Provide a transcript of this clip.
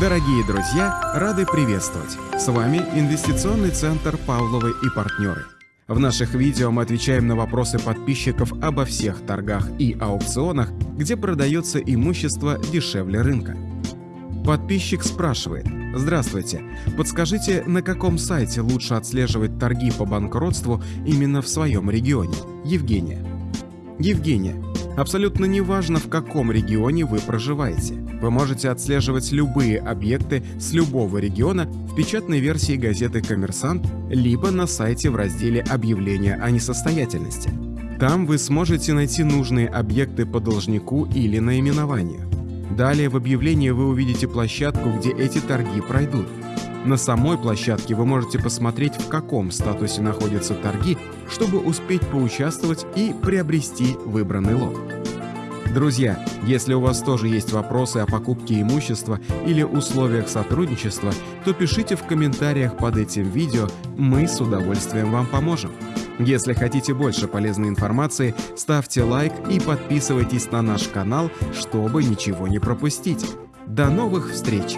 Дорогие друзья, рады приветствовать! С вами Инвестиционный центр «Павловы и партнеры». В наших видео мы отвечаем на вопросы подписчиков обо всех торгах и аукционах, где продается имущество дешевле рынка. Подписчик спрашивает, Здравствуйте, подскажите, на каком сайте лучше отслеживать торги по банкротству именно в своем регионе? Евгения. Евгения, Абсолютно неважно, в каком регионе вы проживаете. Вы можете отслеживать любые объекты с любого региона в печатной версии газеты «Коммерсант» либо на сайте в разделе «Объявления о несостоятельности». Там вы сможете найти нужные объекты по должнику или наименованию. Далее в объявлении вы увидите площадку, где эти торги пройдут. На самой площадке вы можете посмотреть, в каком статусе находятся торги, чтобы успеть поучаствовать и приобрести выбранный лот. Друзья, если у вас тоже есть вопросы о покупке имущества или условиях сотрудничества, то пишите в комментариях под этим видео, мы с удовольствием вам поможем. Если хотите больше полезной информации, ставьте лайк и подписывайтесь на наш канал, чтобы ничего не пропустить. До новых встреч!